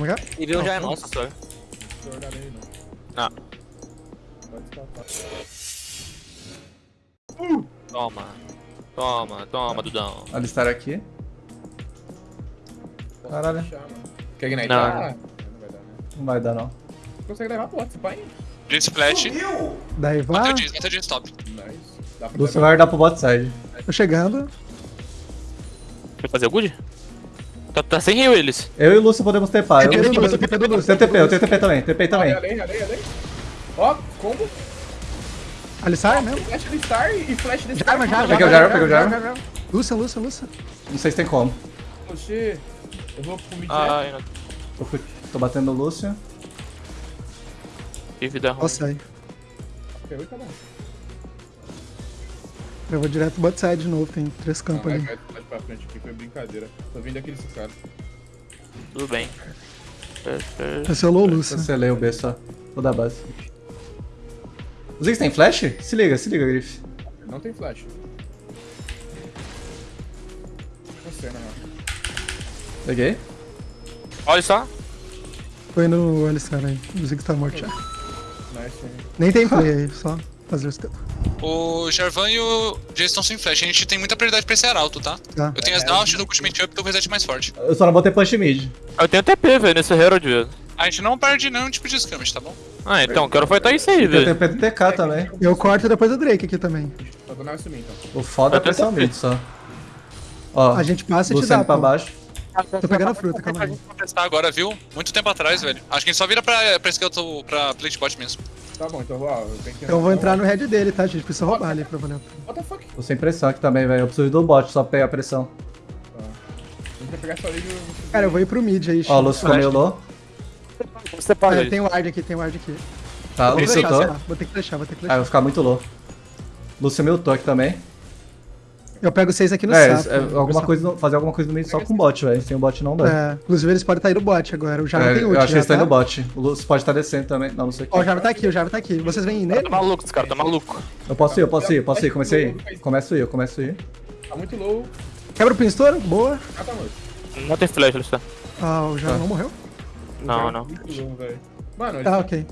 Como é que é? Já é nossa, só. Não não. Ah. Pode escapar. Toma. Toma, toma, Dudão. Alistar aqui. Caralho. Quer ignite? Não. Ah, não vai dar, né? Não vai dar, não. Consegue levar bot, pai? Jace Splash. Daí vai. o Jace, matei o Jace top. Nice. Dá levar. vai dar pro bot side. Tô chegando. Vai fazer o good? Tá, tá sem heal eles. Eu e o Lúcio podemos tepar. Eu, do eu, Lúcio, TP do Lúcio. tenho TP, eu tenho TP também. TP também. Além, além, além. Ó, combo. Alistar mesmo? Flash do Star e flash desse Jarvan, Jarvan. Peguei o Jarvan, peguei o Jarvan. Lúcia, Lúcia, Lúcia. Não sei se tem como. Oxê. Eu vou pro mid. Ai, não. Tô, tô batendo no Lúcio. Que vida ruim. Nossa, aí. Pegou e tá bom. Eu vou direto pro bot side de novo, tem três campos vai, ali. vai, vai pra frente aqui, foi brincadeira. Tô vindo aqui nesses caras. Tudo bem. Cancelou o Lúcia. Cancelei o B só. Vou dar base. O Ziggs tem flash? Se liga, se liga, Griff. Não tem flash. Você, na real. Peguei. Olha só. Foi no Alistar aí. O Ziggs tá morto já. Nice, hein? Nem tem play aí, só fazer o step. O Jarvan e o Jace estão sem flash. A gente tem muita prioridade pra esse ar alto, tá? Tá. Eu tenho as dash do ultimate up, tô com o reset mais forte. Eu só não vou ter punch mid. Eu tenho TP, velho, nesse Herald, velho. A gente não perde nenhum tipo de skirmish, tá bom? Ah, então, quero fightar isso aí, Eu velho. tenho PTK também. Eu corto depois o Drake aqui também. Sumir então. O foda é Eu pressão mid só. Ó, A gente passa e te dá, pra pô. baixo. Tô pegando a fruta, calma A aí. gente vai testar agora, viu? Muito tempo atrás, velho. Acho que a gente só vira pra, pra Skeleton, pra plate bot mesmo. Tá bom, então ó, eu tenho que. Então eu vou entrar no head dele, tá, gente? Precisa roubar ali pra valer. What the fuck? Tô sem pressão aqui também, velho. Eu preciso do bot só pra pegar a pressão. A gente vai pegar essa eu vou Cara, eu vou ir pro mid aí, Ó, o Lúcio meio low. Você Ah, para tem ward aqui, tem ward aqui. Tá, Vou Lúcio deixar, tô. Vou ter que deixar, vou ter que Ah, eu deixar. vou ficar muito low. Lúcio miltou aqui também. Eu pego seis aqui no É, sapo. é, alguma coisa, no- fazer alguma coisa no meio só com bot, velho. Sem o bot não dá. É, inclusive eles podem estar indo bot agora. O Jarvan É, tem ult, eu acho que já eles estão tá? indo bot. O Lúcio pode estar descendo também. Não, não sei o que. Ó, o Jarvan tá aqui, o Jarvan tá aqui. Vocês vêm nele? Tá maluco, esse cara, tá maluco. Eu posso ir, eu posso ir, eu posso ir. Comecei a ir. Começo a ir, eu começo a ir. Tá muito low. Quebra o pinstouro, boa. Ah, tá morto. Não tem flash, tá. Ah, o Tá. não morreu? Não, não. Muito low, velho. Mano, Tá, ok.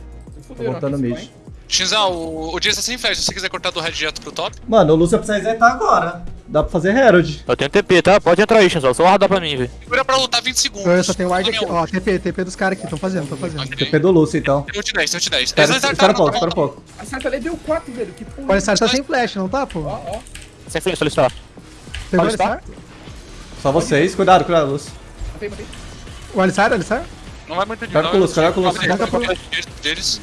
Tô aqui, mid. Shinzal, o, o Jace tá sem flash. Se você quiser cortar do red direto pro top, Mano, o Lúcio precisa resetar agora. Dá pra fazer Herald. Eu tenho TP, tá? Pode entrar aí, Shinzal. Só guardar pra mim, velho. segura pra lutar 20 segundos. Eu só tenho ward Tome aqui. Ó. TP, TP dos caras aqui, tão fazendo, tão fazendo. Ok. TP do Lúcio, então. Tem ult 10, tem ult 10. Espera, espera um pouco, tá espera um pouco. A Sarta ali deu 4, velho. Que porra. O Alistar tá sem flash, não tá, pô? Ó, ó. Sem flash, está. Pegou o Alistar? Alistar? Só vocês. Cuidado, cuidado, Lúcio. Matei, matei. O Alistar, o Alistar? Não vai muito de Cuidado com o Lúcio, cuidado com o Lúcio. Deles.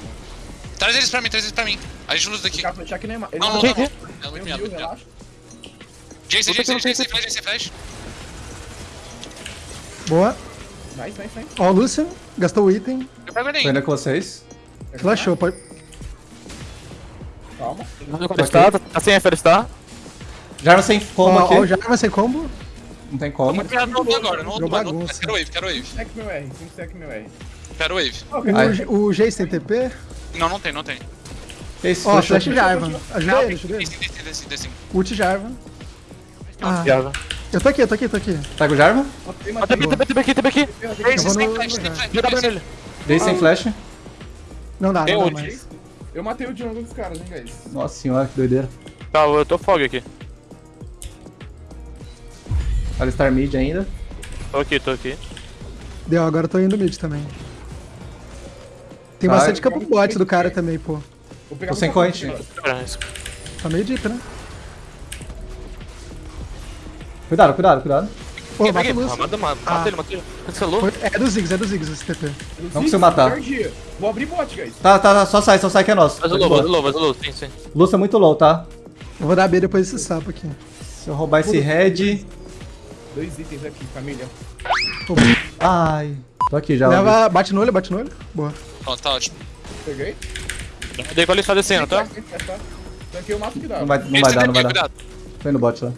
Traz eles pra mim, traz eles pra mim. A gente luta daqui. Ele Não, não, não? É muito Meu Jace, Jace, Jace, sei flash, sem flash. Boa. Nice, nice, nice. Ó, o Lucian, gastou o item. Eu pego ele Tô aí. indo com vocês. Flashou, pode. Calma. Tá, tá sem F, ele está. Jarvan sem combo Ó, ó, o aqui. Jarvan sem combo. Não tem Tô como. muito miado no outro agora, no outro Virou lado. bagunça. Quero wave, quero wave. Sec meu R, 5 sec meu R. Quero wave. O, o Jace tem TP. Não, não tem, não tem. Ó, fechou. flash Jarvan. Ajuda ele, ajuda ele. Desce, desce, Ah, Jarvan. eu tô aqui, eu tô aqui, tô aqui. Pega o Jarvan. Ah, TP aqui, TP aqui. Eu Jace, vou sem flash, no- flash. Dá nele. Dei sem flash. Não dá, Tem não dá mais. Eu matei o jungle dos caras, hein, guys. Nossa senhora, que doideira. Tá, eu tô fog aqui. Alistar mid ainda. Tô aqui, tô aqui. Deu, agora eu tô indo mid também. Tem bastante campo bot do cara também, pô. Tô sem um corrente. Tá meio deep, né? Cuidado, cuidado, cuidado. Pô, Peguei, mata o peguei. Lucian. Mata, mata, Ah. mata ele, mata ele. Cancelou. Foi- É do Ziggs, é do Ziggs esse TP. Não consigo matar. perdi. Vou abrir bot, guys. Tá, tá, tá, só sai, só sai que é nosso. Faz o low, faz o low, faz o low, sim, sim. Lúcio é muito low, tá? Eu vou dar B depois desse sapo aqui. Se eu roubar esse red. Dois itens aqui, família. Ai. Tô aqui já. Leva, bate no olho, bate no olho. Boa. Pronto, tá ótimo. Peguei. Dei pra ele estar descendo, tá? Tem flash, tá? Tanquei o máximo que dá. Não vai, não vai dar, não vai dar. Tô indo bot lá.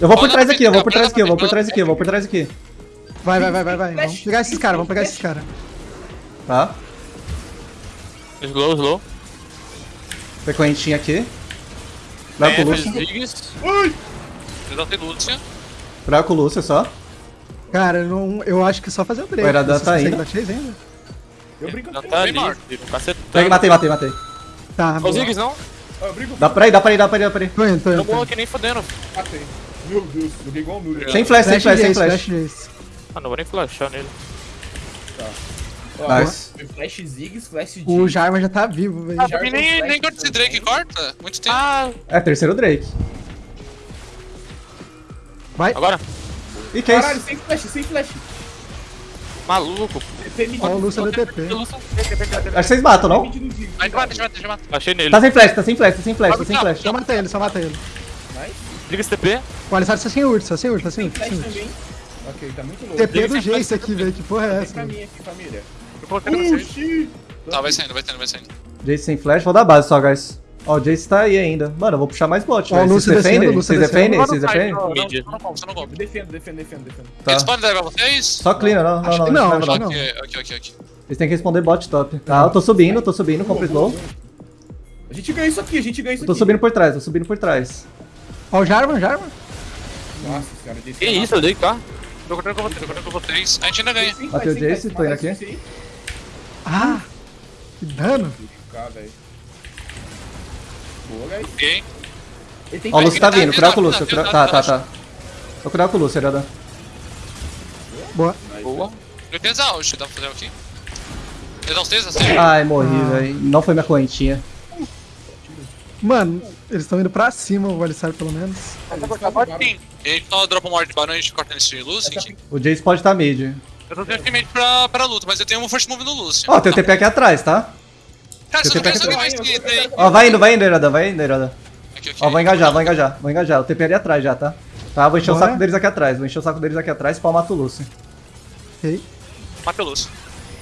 Eu vou por trás aqui, eu vou por trás aqui, eu vou por trás aqui, eu vou por trás aqui. Vai, vai, vai, vai, vai. Vamos pegar esses caras, vamos pegar esses caras. Tá? Slow, slow. Frequentinha aqui. Cuidado com o F, Lúcio. Ziggs. Exaltei Lúcia. Com o Lúcio só. Cara, eu não, eu acho que só fazer o Drake. O Iradan tá chase ainda? Eu brinco com tá Bem ali. Pega, matei, matei, matei. Tá, Ó os boa. Ziggs, não? Eu brinco Dá pra ir, dá pra ir, dá pra ir, dá pra ir. Tô indo, tô Não indo. Tô morro indo. que nem fodendo. Matei. Meu Deus, joguei igual um noob. Sem flash, sem flash, sem flash. Jace. Ah, não vou nem flashar nele. Ó, Nice. Flash Ziggs, Flash G. O Jarvan já tá vivo, velho. Ah, com nem, flash nem corta esse Drake também. corta. Muito tempo. Ah, É, terceiro Drake. Vai. agora. E que é Caralho, isso? sem flash, sem flash. Maluco. Ó o Lúcio do TP. Acho que vocês matam, não? Ziggs. Deixa eu matar, deixa eu matar. Achei nele. Tá sem flash, tá sem flash, tá sem flash, tá sem flash. Só mata ele, só mata ele. Liga esse TP. O Alistar tá sem ult, tá sem ult, tá sem ult. Flash Sem ult. também. Ok, tá muito louco. TP do Jace aqui, velho. Que porra é essa? pra velho? mim aqui, família. Eu coloquei pra vocês. Tá, vai saindo, vai saindo, vai saindo. Jace sem flash, vou dar base só, guys. Ó, o Jace tá aí ainda. Mano, eu vou puxar mais bot, velho. Vocês defendem? Vocês defendem? Não, Vocês defendem? não. Mid. Defendo, defendo, defendo, defendo. Tá. Eles podem levar vocês? Só clean, não, não, não. não, não, acho não. que não. Ok, ok, ok. Eles têm que responder bot top. Tá, eu tô subindo, tô subindo, compra slow. A gente ganha isso aqui, a gente ganha isso Eu tô aqui. subindo por trás, tô subindo por trás. Ó o Jarvan, Jarvan. Nossa senhora, desse Que isso, eu dei, tá? Tô cortando com vocês, tô cortando com vocês. A gente ainda ganha. Bateu o Jace, tô indo aqui. Ah! Que dano. Boa, guys. Ok. Ele tem Ó, o Lúcio tá vindo, cuidado com o tá, Lúcio. tá, tá, Tá, tá, tá. tá. Vou cuidar com o Lúcio, Iradan. Boa. Boa. Eu tenho exaust, dá pra fazer aqui. Eu três, assim? Ai, morri, Ah. velho. Não foi minha correntinha. Mano, eles estão indo pra cima, o Alistar pelo menos. Sim. E a gente só dropa uma hora de barão e a gente corta nesse Lucy. enfim. O Jace pode estar mid. Eu tô tendo ultimate pra, pra luta, mas eu tenho um first move no Lucy. Ó, tem o TP aqui atrás, tá? Cara, você eu não quer tenho saber mais que tem. Ó, vai indo, vai indo, Iradan, vai indo, aqui. Ó, vou engajar, vou engajar, vou engajar. O TP ali atrás já, tá? Tá, vou encher o Bora. saco deles aqui atrás. Vou encher o saco deles aqui atrás, pau mata o Lúcio. Ok. Mata o Lucy.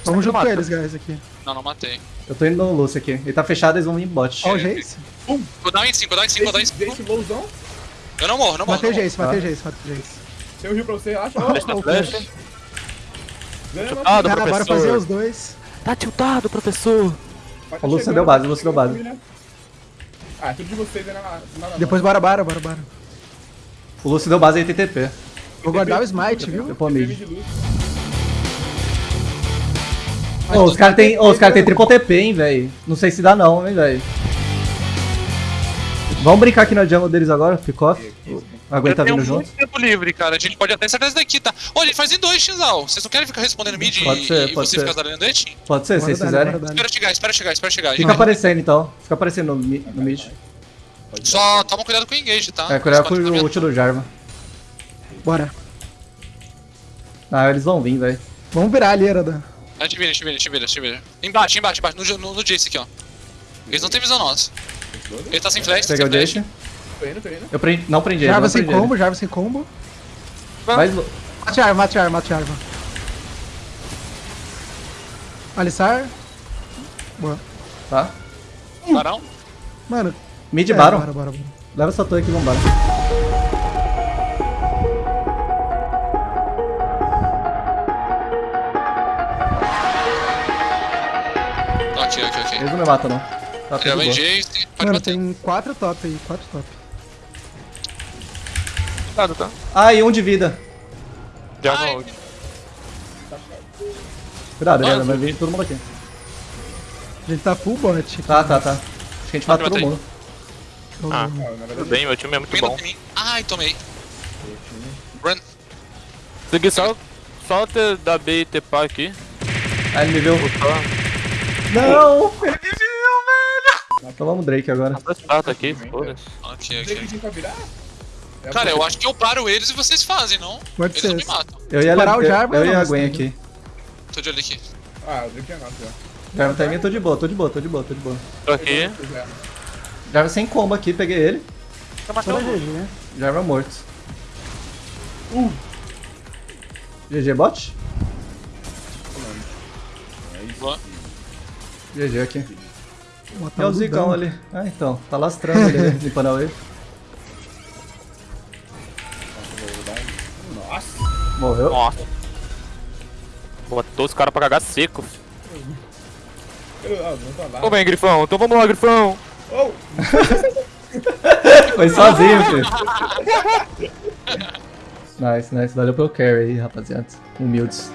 Vamos junto com eles, guys, aqui. Não, não matei. Eu tô indo no Lúcio aqui. Ele tá fechado, eles vão vir em bot. Ó o Jace. Vou dar um em 5, vou dar um em 5, vou dar um em Jace, 5. Jace lowzão. Eu não morro, não morro. Matei o. Jace, matei o Jace, matei o Jace. Tem um rio pra você, relaxa. Deixa Ó, na o flash. flash. ganha, mano. Ah, do Cara, bora fazer os dois. Tá tiltado, professor. O Lúcio deu base, o Lúcio deu base. Ah, é tudo de vocês, né? Depois bora, bora, bora, bora. O Lúcio deu base aí, tem TP. Vou guardar o smite, viu? Eu pô mid. Ô, os caras tem, ô, os cara tem triple TP, hein, velho. Não sei se dá não, hein, velho. Vamos brincar aqui na jungle deles agora, pick-off. Aguenta eu vindo muito junto. tempo livre, cara. A gente pode até acertar esse daqui, tá? Olha, ele faz em dois, Xinzal. Vocês não querem ficar respondendo mid Pode e, ser, e pode você ser. ficar zalando dating? Pode ser, se vocês dar. Espera chegar, espera chegar, espera chegar. Fica Gente, aparecendo então. Fica aparecendo no, no mid. Só toma cuidado com o engage, tá? É, cuidado com o ult do Jarvan. Bora. Ah, eles vão vir, velho. Vamos virar ali, Eradan. A gente vira, a gente vira, a gente vira, a gente vira. Embaixo, embaixo, embaixo, no, no, no Jace aqui, ó. Eles não têm visão nossa. Ele tá sem flash, tá Peguei sem o. Jace. Tô indo, tô indo. Eu prendi, não prendi não sem prendi ele. combo, Jarvan sem combo. Vai Mate Jarvan, mate Jarvan, mate Jarvan. Alistar. Boa. Tá. Barão? Mano. Mid é, Baron. Bora, bora, bora. Leva essa torre aqui vambora. Ok, ok, ok. Eles não me matam, não. Tá tudo bom. Jace, pode Mano, bater. tem quatro top aí, quatro top. Cuidado, tá? Ah, e um de vida. Já Ai. não. Cuidado, Ariana, vai vir todo mundo aqui. A gente tá full bot. Tá, tá, tá. Acho que a gente mata todo mundo. Ah, tudo bem, meu time é muito bom. Ai, tomei. Run. Segui só, só ter da B e pá aqui. Ah, ele me viu. Não! Ele me viu, velho! Então vamos Drake agora. dois pratos aqui, foda-se. Ok, ok. que pra virar? É Cara, eu acho que eu paro eles e vocês fazem, não? Pode Eles não me matam. Eu ia, parar o eu, Jarvan, eu e não, a Gwen tá aqui. Tô de olho aqui. Ah, o Drake é nosso já. Jarvan tá em mim, tô de boa, tô de boa, tô de boa, tô de boa. Tô aqui. Jarvan sem combo aqui, peguei ele. Tá Só na GG, né? Jarvan morto. GG bot? Boa. GG aqui. É o Zigão dano. ali. Ah, então. Tá lastrando ali, limpando a wave. Nossa. Morreu. Nossa. Botou os caras pra cagar seco. Ô, vem, Grifão. Então vamos lá, Grifão. Oh, Foi sozinho, filho. Nice, nice. Valeu pelo carry aí, rapaziada. Humildes.